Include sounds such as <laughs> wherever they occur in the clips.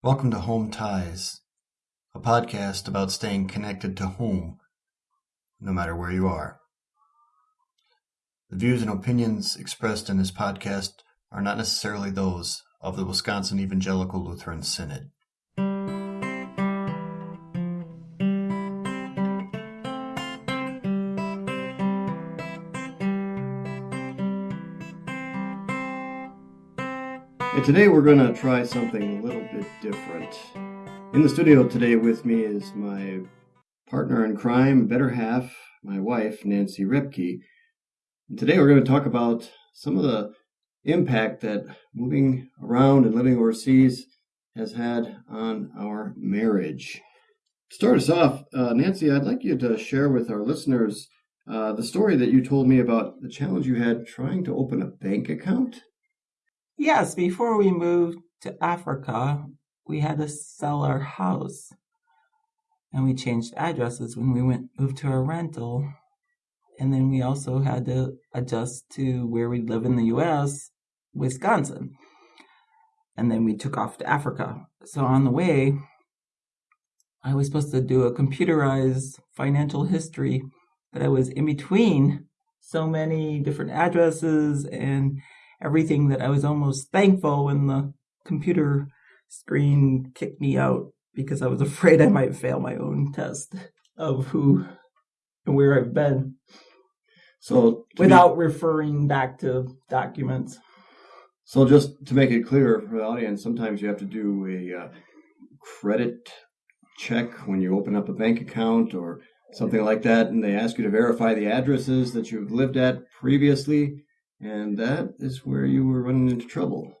Welcome to Home Ties, a podcast about staying connected to home, no matter where you are. The views and opinions expressed in this podcast are not necessarily those of the Wisconsin Evangelical Lutheran Synod. And today we're going to try something a little bit different. In the studio today with me is my partner in crime, better half, my wife, Nancy Repke. And today we're going to talk about some of the impact that moving around and living overseas has had on our marriage. To start us off, uh, Nancy, I'd like you to share with our listeners uh, the story that you told me about the challenge you had trying to open a bank account. Yes, before we moved to Africa, we had to sell our house. And we changed addresses when we went moved to a rental. And then we also had to adjust to where we live in the US, Wisconsin. And then we took off to Africa. So on the way, I was supposed to do a computerized financial history, but I was in between so many different addresses and everything that I was almost thankful when the computer screen kicked me out because I was <laughs> afraid I might fail my own test of who and where I've been. So without be, referring back to documents. So just to make it clear for the audience, sometimes you have to do a uh, credit check when you open up a bank account or something like that, and they ask you to verify the addresses that you've lived at previously. And that is where you were running into trouble.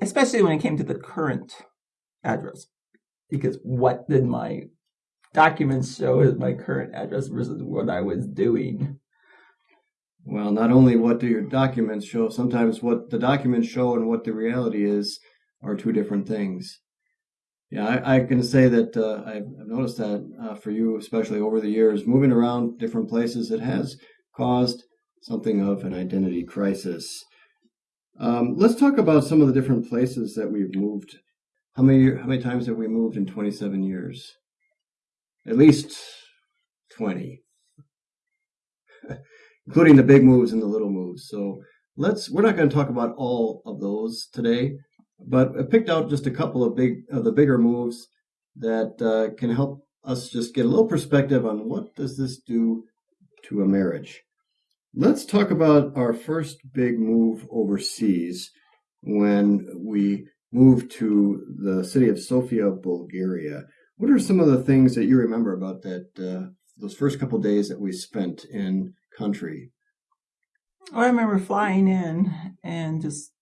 Especially when it came to the current address. Because what did my documents show as my current address versus what I was doing? Well, not only what do your documents show, sometimes what the documents show and what the reality is are two different things. Yeah, I, I can say that uh, I've, I've, noticed that uh, for you, especially over the years, moving around different places, it has caused something of an identity crisis. Um, let's talk about some of the different places that we've moved. How many how many times have we moved in 27 years? At least 20, <laughs> including the big moves and the little moves. So let's we're not going to talk about all of those today, but I picked out just a couple of big of the bigger moves that uh, can help us just get a little perspective on what does this do to a marriage. Let's talk about our first big move overseas when we moved to the city of Sofia, Bulgaria. What are some of the things that you remember about that uh, those first couple days that we spent in country? I remember flying in and just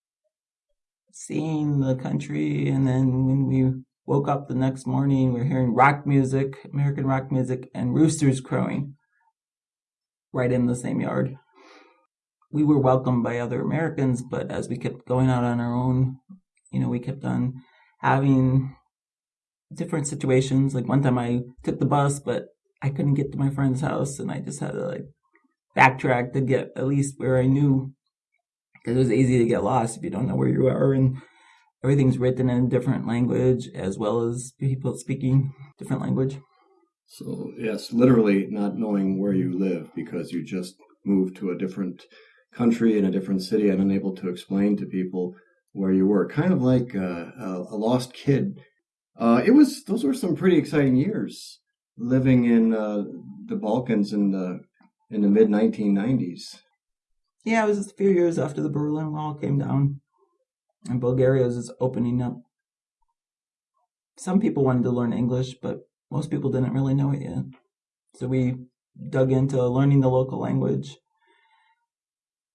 seeing the country, and then when we woke up the next morning, we are hearing rock music, American rock music, and roosters crowing right in the same yard. We were welcomed by other Americans, but as we kept going out on our own, you know, we kept on having different situations. Like one time I took the bus, but I couldn't get to my friend's house and I just had to like backtrack to get at least where I knew because it was easy to get lost if you don't know where you are and everything's written in a different language as well as people speaking different language. So, yes, literally not knowing where you live because you just moved to a different country in a different city and unable to explain to people where you were. Kind of like a, a lost kid. Uh, it was those were some pretty exciting years living in uh, the Balkans in the in the mid 1990s. Yeah, it was a few years after the Berlin Wall came down, and Bulgaria was just opening up. Some people wanted to learn English, but most people didn't really know it yet. So we dug into learning the local language.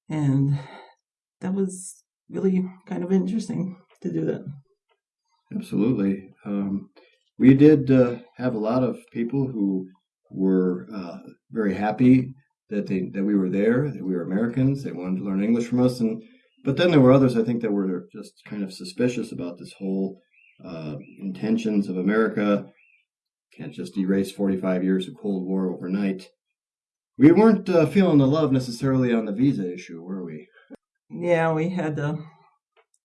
And that was really kind of interesting to do that. Absolutely. Um, we did uh, have a lot of people who were uh, very happy that they that we were there, that we were Americans. They wanted to learn English from us, and but then there were others I think that were just kind of suspicious about this whole uh, intentions of America can't just erase 45 years of Cold War overnight. We weren't uh, feeling the love necessarily on the visa issue, were we? Yeah, we had to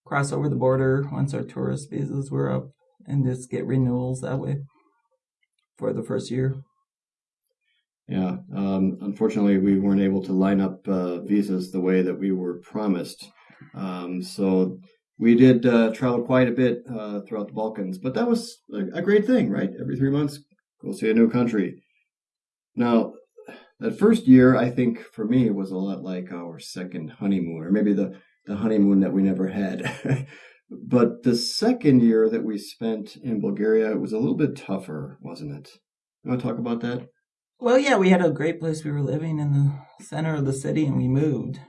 cross over the border once our tourist visas were up and just get renewals that way for the first year. Yeah, um, unfortunately, we weren't able to line up uh, visas the way that we were promised. Um, so we did uh, travel quite a bit uh, throughout the Balkans, but that was a, great thing, right? Every three months, go see a new country. Now, that first year, I think for me, it was a lot like our second honeymoon, or maybe the, the honeymoon that we never had. <laughs> but the second year that we spent in Bulgaria it was a little bit tougher, wasn't it? You want to talk about that? Well, yeah, we had a great place. We were living in the center of the city and we moved.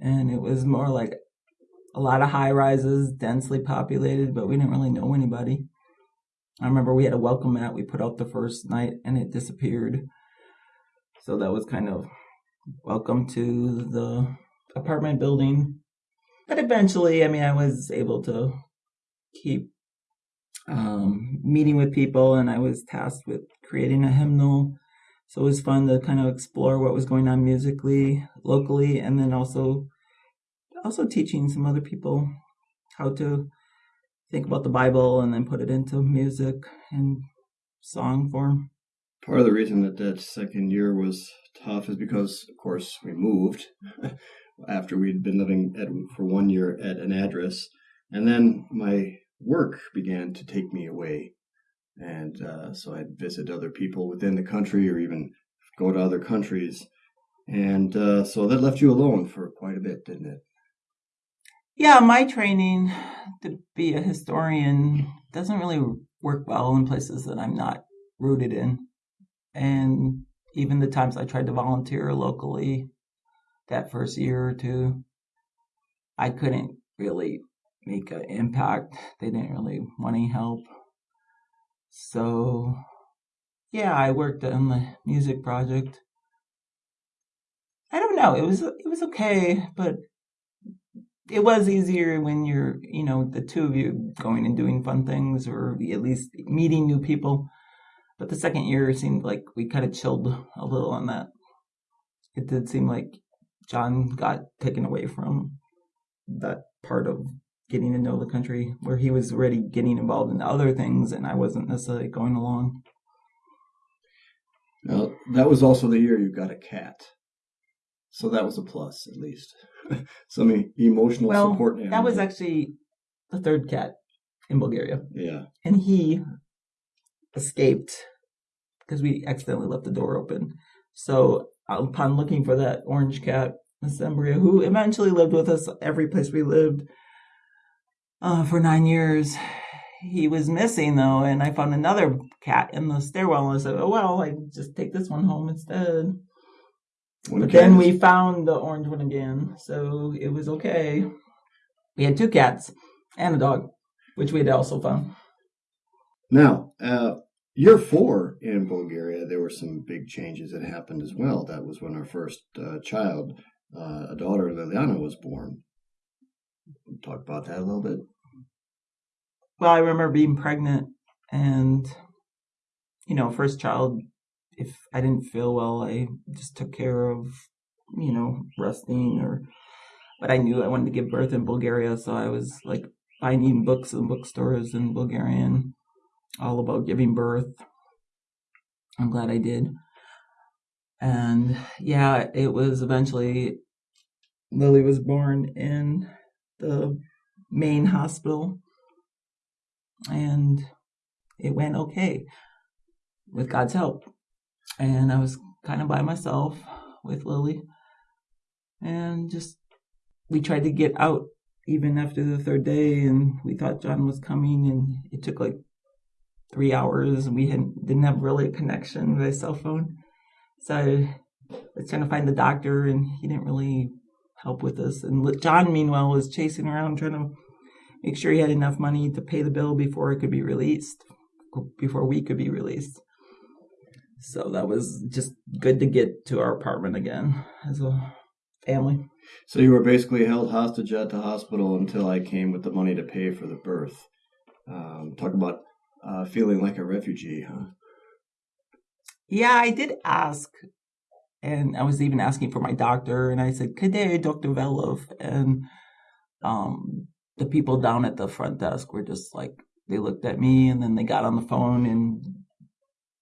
And it was more like a lot of high rises, densely populated, but we didn't really know anybody. I remember we had a welcome mat we put out the first night and it disappeared. So that was kind of welcome to the apartment building. But eventually, I mean, I was able to keep um, meeting with people and I was tasked with creating a hymnal so it was fun to kind of explore what was going on musically, locally, and then also also teaching some other people how to think about the Bible and then put it into music and song form. Part of the reason that that second year was tough is because, of course, we moved <laughs> after we'd been living at, for one year at an address, and then my work began to take me away and uh, so I'd visit other people within the country or even go to other countries. And uh, so that left you alone for quite a bit, didn't it? Yeah, my training to be a historian doesn't really work well in places that I'm not rooted in. And even the times I tried to volunteer locally that first year or two, I couldn't really make an impact. They didn't really want any help. So, yeah, I worked on the music project. I don't know. It was it was okay, but it was easier when you're, you know, the two of you going and doing fun things or at least meeting new people. But the second year seemed like we kind of chilled a little on that. It did seem like John got taken away from that part of getting to know the country, where he was already getting involved in other things, and I wasn't necessarily going along. Now, that was also the year you got a cat. So that was a plus, at least. <laughs> Some emotional well, support. That was actually the third cat in Bulgaria. Yeah. And he escaped because we accidentally left the door open. So upon looking for that orange cat, Assembria, who eventually lived with us every place we lived, uh, for nine years. He was missing though, and I found another cat in the stairwell. And I said, "Oh well, I just take this one home instead." But then we found the orange one again, so it was okay. We had two cats and a dog, which we had also found. Now, uh, year four in Bulgaria, there were some big changes that happened as well. That was when our first uh, child, uh, a daughter, Liliana, was born. we Talk about that a little bit. Well, I remember being pregnant and, you know, first child, if I didn't feel well, I just took care of, you know, resting or, but I knew I wanted to give birth in Bulgaria. So I was like finding books in bookstores in Bulgarian all about giving birth. I'm glad I did. And yeah, it was eventually Lily was born in the main hospital and it went okay with God's help. And I was kind of by myself with Lily and just we tried to get out even after the third day and we thought John was coming and it took like three hours and we hadn't didn't have really a connection with a cell phone. So I was trying to find the doctor and he didn't really help with this. And John, meanwhile, was chasing around trying to make sure he had enough money to pay the bill before it could be released, before we could be released. So that was just good to get to our apartment again as a family. So you were basically held hostage at the hospital until I came with the money to pay for the birth. Um, talk about uh, feeling like a refugee, huh? Yeah, I did ask and I was even asking for my doctor, and I said, "Could they, Doctor Velov?" And um, the people down at the front desk were just like they looked at me and then they got on the phone and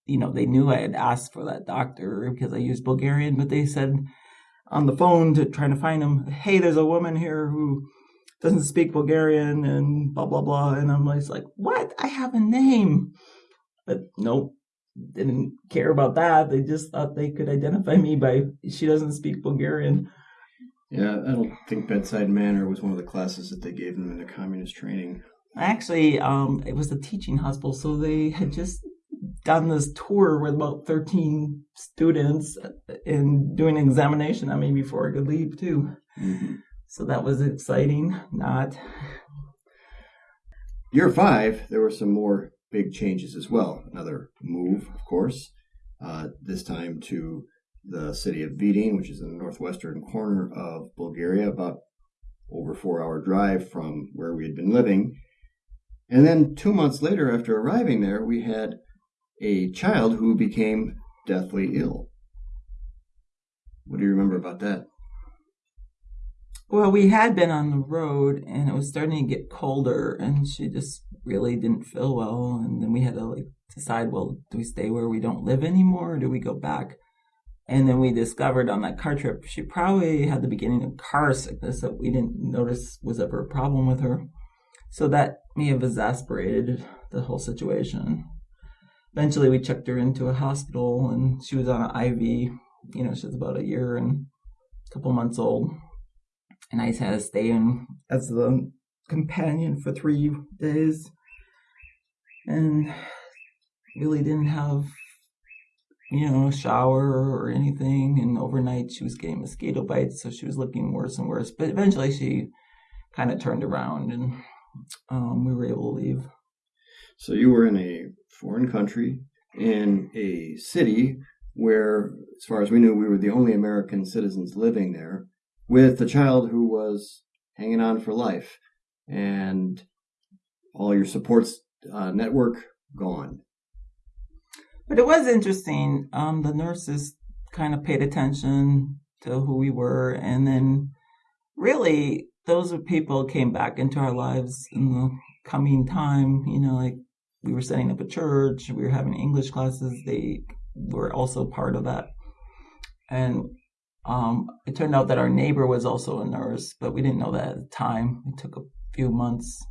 you know they knew I had asked for that doctor because I used Bulgarian, but they said on the phone to trying to find him, hey, there's a woman here who doesn't speak Bulgarian and blah blah blah, and I'm just like, what? I have a name, but nope, didn't care about that. They just thought they could identify me by she doesn't speak Bulgarian. Yeah, I don't think bedside manner was one of the classes that they gave them in the communist training. Actually, um, it was a teaching hospital, so they had just done this tour with about 13 students and doing an examination on me before I could leave too. Mm-hmm. So that was exciting. Not. Year five, there were some more big changes as well. Another move, of course, uh, this time to the city of Vidin, which is in the northwestern corner of Bulgaria, about over four hour drive from where we had been living. And then two months later, after arriving there, we had a child who became deathly ill. What do you remember about that? Well, we had been on the road and it was starting to get colder and she just really didn't feel well and then we had to like decide, well, do we stay where we don't live anymore or do we go back? And then we discovered on that car trip she probably had the beginning of car sickness that we didn't notice was ever a problem with her. So that may have exasperated the whole situation eventually we checked her into a hospital and she was on an IV. You know, she was about a year and a couple months old. And I had to stay in as the companion for three days. And really didn't have, you know, a shower or anything. And overnight she was getting mosquito bites, so she was looking worse and worse. But eventually she kind of turned around and um, we were able to leave. So you were in a foreign country in a city where, as far as we knew, we were the only American citizens living there, with a child who was hanging on for life, and all your supports uh, network gone. But it was interesting. Um, the nurses kind of paid attention to who we were, and then really those people came back into our lives in the coming time. You know, like we were setting up a church, we were having English classes. They were also part of that. And um, it turned out that our neighbor was also a nurse, but we didn't know that at the time. It took a few months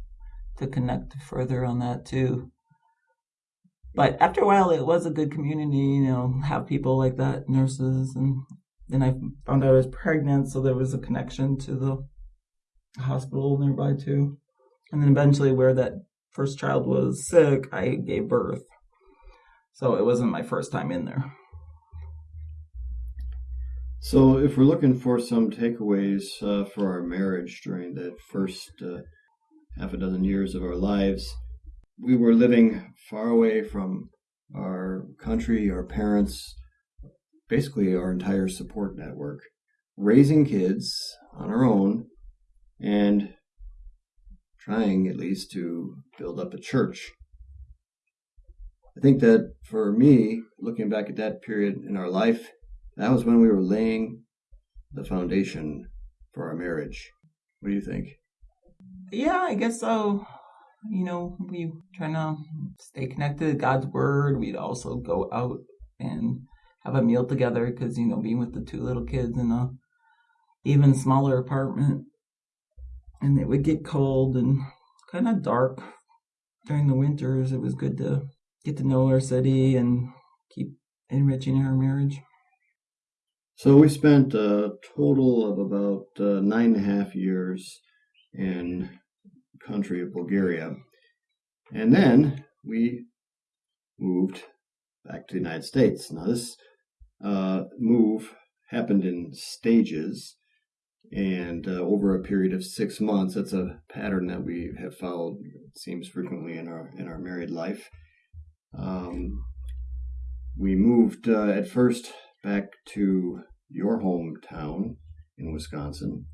to connect further on that too. But after a while, it was a good community, you know, have people like that, nurses. And then I found out I was pregnant, so there was a connection to the hospital nearby too. And then eventually, where that first child was sick, I gave birth. So it wasn't my first time in there. So, if we're looking for some takeaways uh, for our marriage during that first uh, half a dozen years of our lives, we were living far away from our country, our parents, basically our entire support network, raising kids on our own, and trying at least to build up a church. I think that for me, looking back at that period in our life, that was when we were laying the foundation for our marriage. What do you think? Yeah, I guess so. You know, we trying to stay connected to God's word. We'd also go out and have a meal together because you know, being with the two little kids in a even smaller apartment and it would get cold and kind of dark during the winters. It was good to get to know our city and keep enriching our marriage. So we spent a total of about uh, nine and a half years in the country of Bulgaria, and then we moved back to the United States. Now this uh, move happened in stages and uh, over a period of six months. That's a pattern that we have followed. It seems frequently in our in our married life. Um, we moved uh, at first back to your hometown in Wisconsin,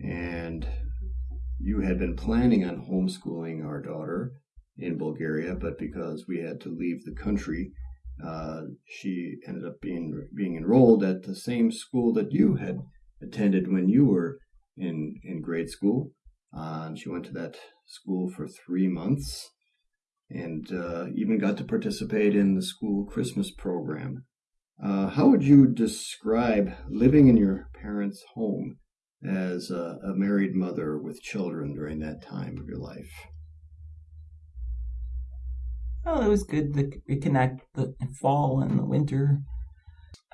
and you had been planning on homeschooling our daughter in Bulgaria, but because we had to leave the country, uh, she ended up being being enrolled at the same school that you had attended when you were in in grade school, Uh, and she went to that school for three months and uh, even got to participate in the school Christmas program. Uh, how would you describe living in your parents' home as a, a married mother with children during that time of your life? Well, it was good to reconnect the fall and the winter.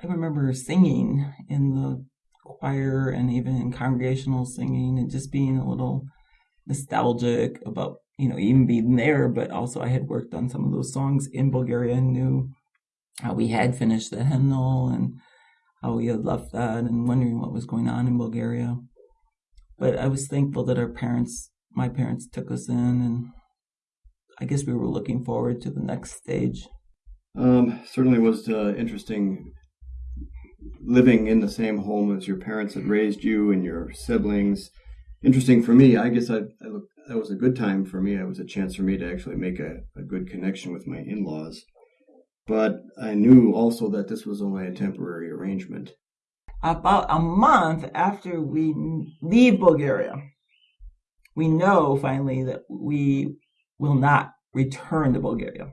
I remember singing in the choir and even in congregational singing and just being a little nostalgic about, you know, even being there. But also, I had worked on some of those songs in Bulgaria and knew how we had finished the hymnal and how we had left that and wondering what was going on in Bulgaria. But I was thankful that our parents, my parents, took us in and I guess we were looking forward to the next stage. Um, certainly was uh, interesting living in the same home as your parents had raised you and your siblings. Interesting for me. I guess I, I look, that was a good time for me. It was a chance for me to actually make a, a good connection with my in-laws. But I knew also that this was only a temporary arrangement. About a month after we leave Bulgaria, we know finally that we will not return to Bulgaria.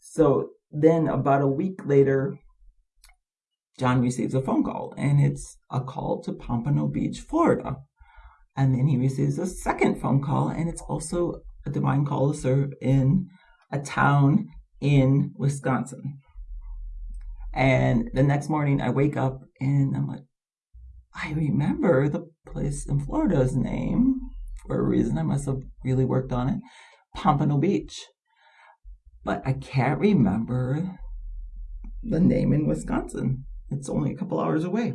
So then, about a week later, John receives a phone call, and it's a call to Pompano Beach, Florida. And then he receives a second phone call, and it's also a divine call to serve in a town in Wisconsin. And the next morning, I wake up and I'm like, I remember the place in Florida's name for a reason. I must have really worked on it. Pompano Beach. But I can't remember the name in Wisconsin. It's only a couple hours away.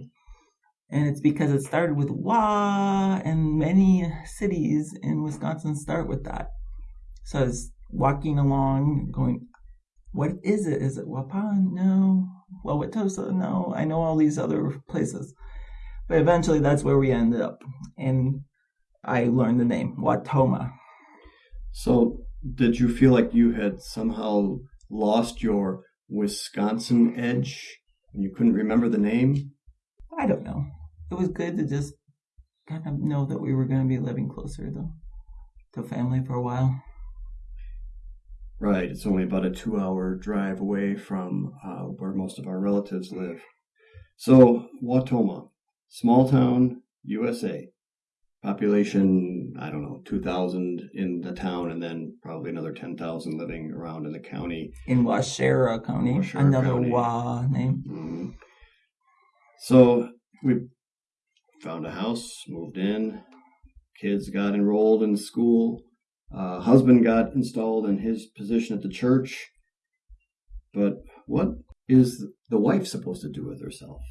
And it's because it started with Wa, and many cities in Wisconsin start with that. So I was walking along, going, What is it? Is it Waupun? No. Wauwatosa? No. I know all these other places. But eventually that's where we ended up. And I learned the name, Wautoma. So, did you feel like you had somehow lost your Wisconsin edge and you couldn't remember the name? I don't know. It was good to just kind of know that we were going to be living closer though to family for a while. Right. It's only about a two hour drive away from uh, where most of our relatives live. So, Wautoma, small town, USA population, I don't know, 2,000 in the town, and then probably another 10,000 living around in the county. In Waushara County, Waushara another County. Wa name. Mm-hmm. So we found a house, moved in, kids got enrolled in school, uh, husband got installed in his position at the church. But what is the wife supposed to do with herself?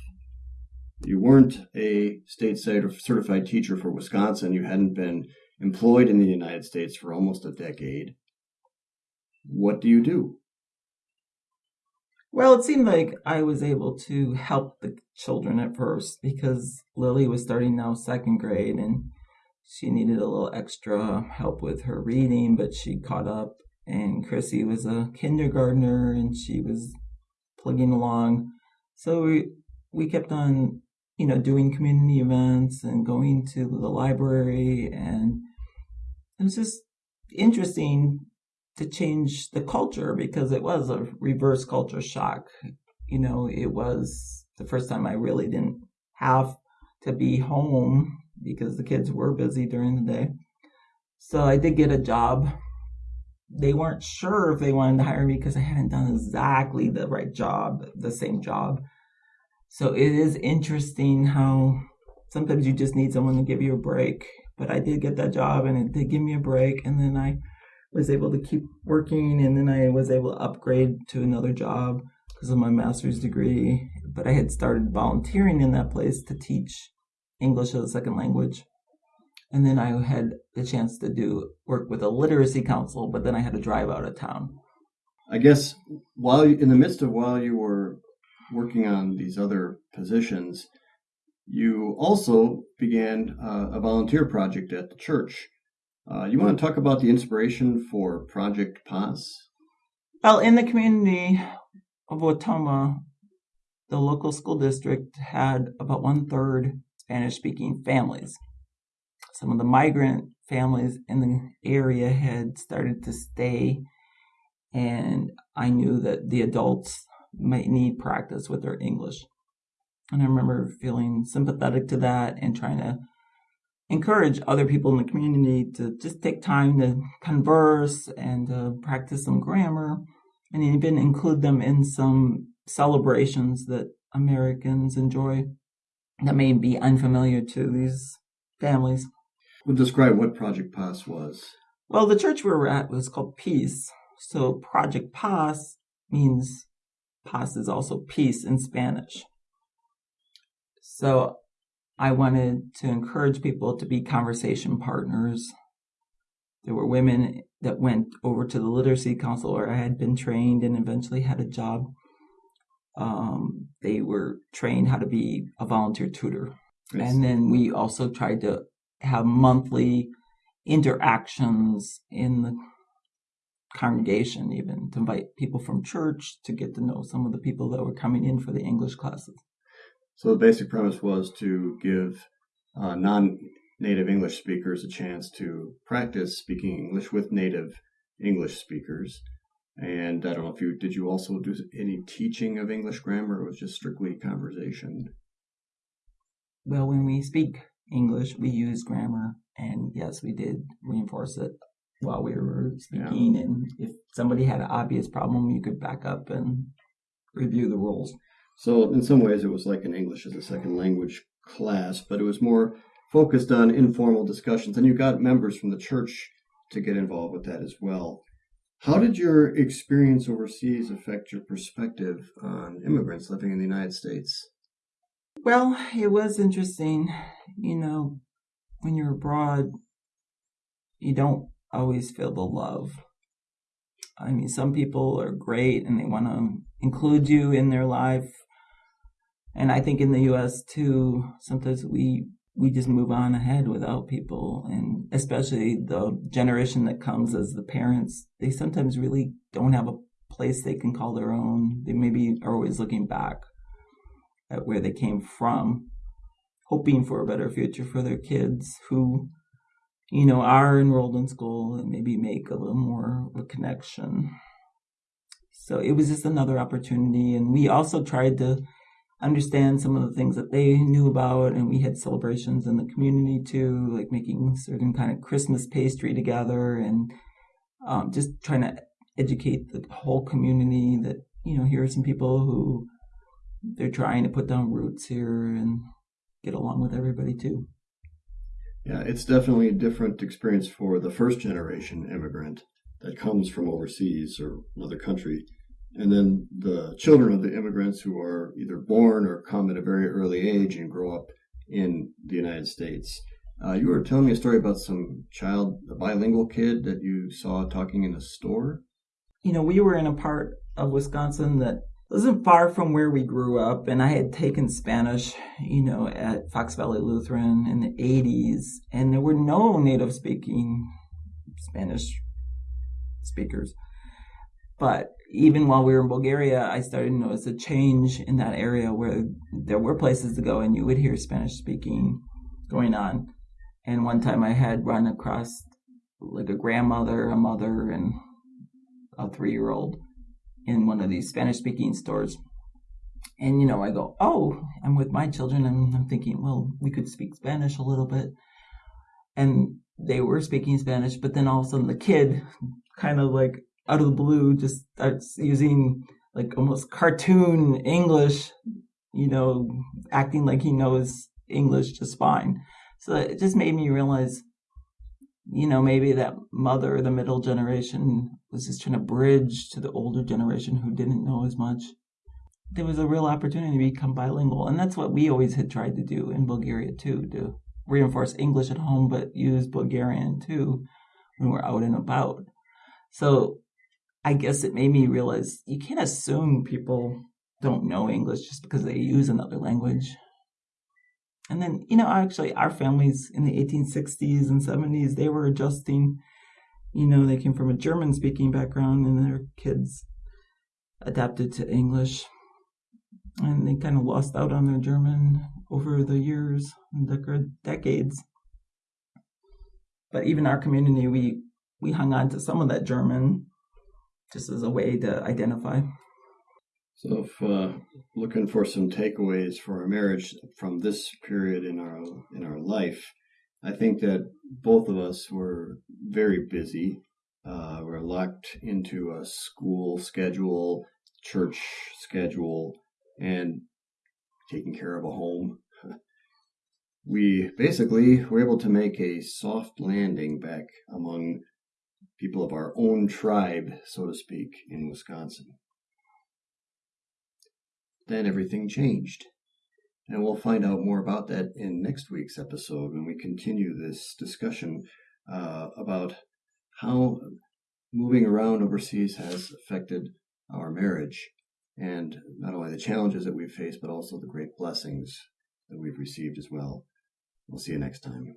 You weren't a state certified teacher for Wisconsin, you hadn't been employed in the United States for almost a decade. What do you do? Well, it seemed like I was able to help the children at first because Lily was starting now second grade and she needed a little extra help with her reading, but she caught up. And Chrissy was a kindergartner and she was plugging along. So we, we kept on you know, doing community events and going to the library. And it was just interesting to change the culture because it was a reverse culture shock. You know, it was the first time I really didn't have to be home because the kids were busy during the day. So I did get a job. They weren't sure if they wanted to hire me because I hadn't done exactly the right job, the same job. So it is interesting how sometimes you just need someone to give you a break. But I did get that job and it did give me a break. And then I was able to keep working and then I was able to upgrade to another job because of my master's degree. But I had started volunteering in that place to teach English as a second language. And then I had the chance to do work with a literacy council, but then I had to drive out of town. I guess while you, in the midst of while you were working on these other positions, you also began uh, a volunteer project at the church. Uh, you want to talk about the inspiration for Project Paz? Well, in the community of Wautoma, the local school district had about one third Spanish speaking families. some of the migrant families in the area had started to stay, and I knew that the adults might need practice with their English. And I remember feeling sympathetic to that and trying to encourage other people in the community to just take time to converse and to practice some grammar and even include them in some celebrations that Americans enjoy that may be unfamiliar to these families. Well, describe what Project Paz was. Well, the church we were at was called Peace. So Project Paz means paz is also peace in Spanish. So I wanted to encourage people to be conversation partners. There were women that went over to the Literacy Council where I had been trained and eventually had a job. Um, they were trained how to be a volunteer tutor. And then we also tried to have monthly interactions in the congregation, even to invite people from church to get to know some of the people that were coming in for the English classes. So the basic premise was to give uh, non-native English speakers a chance to practice speaking English with native English speakers. And I don't know if you did you also do any teaching of English grammar or was just strictly conversation? Well, when we speak English, we use grammar, and yes, we did reinforce it while we were speaking. Yeah. And if somebody had an obvious problem, you could back up and review the rules. So, in some ways, it was like an English as a second language class, but it was more focused on informal discussions. And you got members from the church to get involved with that as well. How did your experience overseas affect your perspective on immigrants living in the United States? Well, it was interesting. You know, when you're abroad, you don't always feel the love. I mean, some people are great and they want to include you in their life. And I think in the US too, sometimes we we just move on ahead without people and especially the generation that comes as the parents, they sometimes really don't have a place they can call their own. They maybe are always looking back at where they came from, hoping for a better future for their kids who, you know, are enrolled in school and maybe make a little more of a connection. So it was just another opportunity. And we also tried to understand some of the things that they knew about and we had celebrations in the community too like making certain kind of christmas pastry together and um, just trying to educate the whole community that you know here are some people who they're trying to put down roots here and get along with everybody too. Yeah, it's definitely a different experience for the first generation immigrant that comes from overseas or another country. And then the children of the immigrants who are either born or come at a very early age and grow up in the United States. Uh, you were telling me a story about some child, a bilingual kid that you saw talking in a store. You know, we were in a part of Wisconsin that wasn't far from where we grew up, and I had taken Spanish, you know, at Fox Valley Lutheran in the 80s, and there were no native speaking Spanish speakers. But even while we were in Bulgaria, I started to notice a change in that area where there were places to go and you would hear Spanish speaking going on. And one time I had run across like a grandmother, a mother, and a three year old in one of these Spanish speaking stores. And, you know, I go, oh, I'm with my children. And I'm thinking, well, we could speak Spanish a little bit. And they were speaking Spanish, but then all of a sudden the kid kind of like out of the blue just starts using like almost cartoon English, you know, acting like he knows English just fine. So it just made me realize you know, maybe that mother, the middle generation, was just trying to bridge to the older generation who didn't know as much. There was a real opportunity to become bilingual, and that's what we always had tried to do in Bulgaria too, to reinforce English at home, but use Bulgarian too when we're out and about. So I guess it made me realize you can't assume people don't know English just because they use another language. And then, you know, actually, our families in the 1860s and 70s, they were adjusting. You know, they came from a German speaking background and their kids adapted to English. And they kind of lost out on their German over the years and decades. But even our community, we we hung on to some of that German just as a way to identify. So, if uh, looking for some takeaways for our marriage from this period in our in our life, I think that both of us were very busy. Uh, we're locked into a school schedule, church schedule, and taking care of a home. <laughs> We basically were able to make a soft landing back among people of our own tribe, so to speak, in Wisconsin. Then everything changed. And we'll find out more about that in next week's episode when we continue this discussion uh, about how moving around overseas has affected our marriage and not only the challenges that we've faced, but also the great blessings that we've received as well. We'll see you next time.